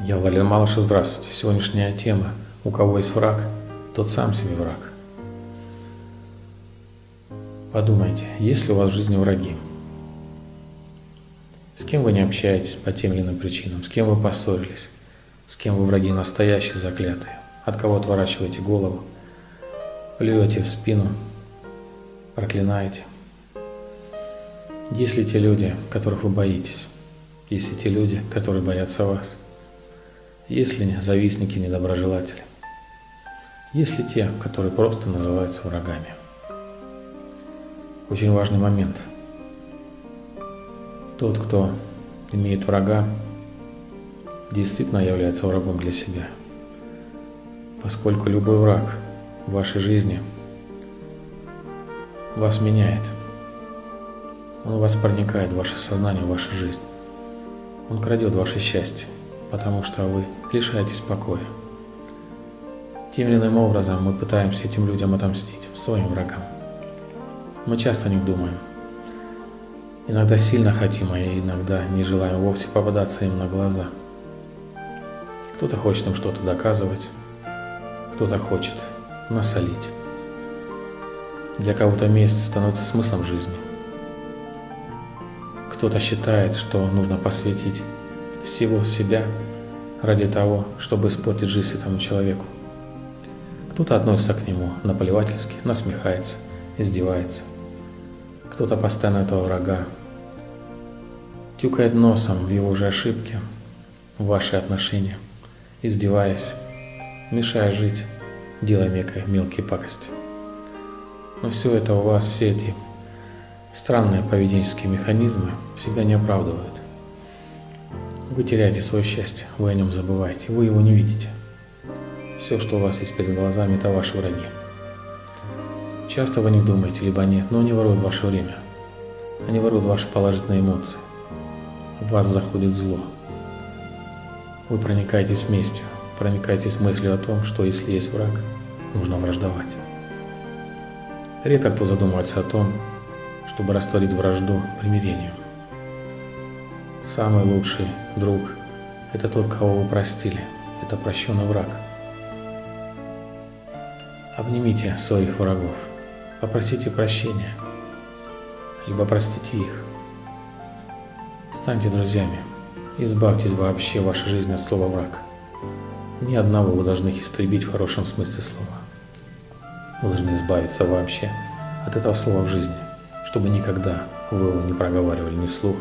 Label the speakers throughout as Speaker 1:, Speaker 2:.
Speaker 1: Я Владимир Малышев, здравствуйте. Сегодняшняя тема «У кого есть враг, тот сам себе враг». Подумайте, есть ли у вас в жизни враги? С кем вы не общаетесь по тем или иным причинам? С кем вы поссорились? С кем вы враги настоящие, заклятые? От кого отворачиваете голову? Плюете в спину? Проклинаете? Есть ли те люди, которых вы боитесь? Есть ли те люди, которые боятся вас? Есть ли завистники, недоброжелатели? Есть ли те, которые просто называются врагами? Очень важный момент. Тот, кто имеет врага, действительно является врагом для себя. Поскольку любой враг в вашей жизни вас меняет. Он вас проникает в ваше сознание, в вашу жизнь. Он крадет ваше счастье потому что вы лишаетесь покоя. Тем или иным образом мы пытаемся этим людям отомстить, своим врагам. Мы часто о них думаем. Иногда сильно хотим, а иногда не желаем вовсе попадаться им на глаза. Кто-то хочет им что-то доказывать, кто-то хочет насолить. Для кого-то месть становится смыслом жизни. Кто-то считает, что нужно посвятить всего себя ради того, чтобы испортить жизнь этому человеку. Кто-то относится к нему наплевательски, насмехается, издевается. Кто-то постоянно этого врага тюкает носом в его же ошибки, в ваши отношения, издеваясь, мешая жить, делая некое мелкие пакости. Но все это у вас, все эти странные поведенческие механизмы себя не оправдывают. Вы теряете свое счастье, вы о нем забываете, вы его не видите. Все, что у вас есть перед глазами, это ваши враги. Часто вы не думаете, либо нет, но они воруют ваше время. Они воруют ваши положительные эмоции. В вас заходит зло. Вы проникаетесь местью, проникаетесь мыслью о том, что если есть враг, нужно враждовать. Редко кто задумывается о том, чтобы растворить вражду примирением. Самый лучший друг – это тот, кого вы простили. Это прощенный враг. Обнимите своих врагов, попросите прощения, либо простите их. Станьте друзьями, избавьтесь вообще вашей жизни от слова «враг». Ни одного вы должны их истребить в хорошем смысле слова. Вы должны избавиться вообще от этого слова в жизни, чтобы никогда вы его не проговаривали ни вслух,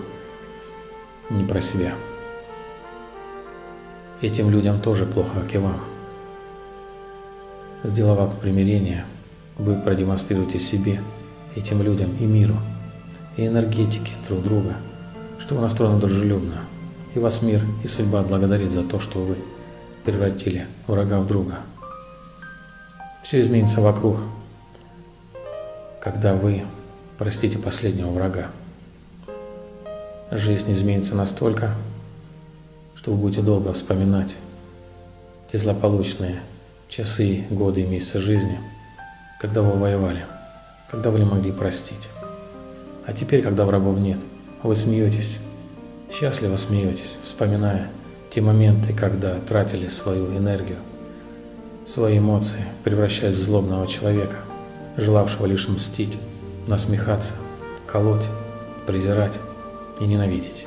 Speaker 1: не про себя. Этим людям тоже плохо, как и вам. Сделав акт примирения, вы продемонстрируете себе, этим людям и миру, и энергетике друг друга, что вы настроены дружелюбно, и вас мир и судьба благодарит за то, что вы превратили врага в друга. Все изменится вокруг, когда вы простите последнего врага жизнь изменится настолько, что вы будете долго вспоминать те злополучные часы, годы и месяцы жизни, когда вы воевали, когда вы не могли простить. А теперь, когда врагов нет, вы смеетесь, счастливо смеетесь, вспоминая те моменты, когда тратили свою энергию, свои эмоции, превращаясь в злобного человека, желавшего лишь мстить, насмехаться, колоть, презирать и ненавидеть.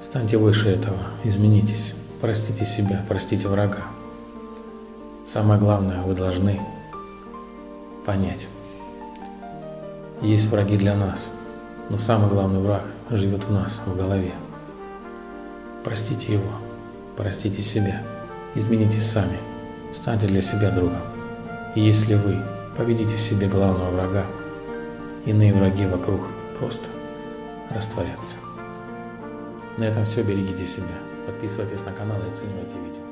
Speaker 1: Станьте выше этого, изменитесь, простите себя, простите врага. Самое главное, вы должны понять. Есть враги для нас, но самый главный враг живет в нас, в голове. Простите его, простите себя, изменитесь сами, станьте для себя другом. И если вы победите в себе главного врага, иные враги вокруг просто растворяться. На этом все. Берегите себя. Подписывайтесь на канал и оценивайте видео.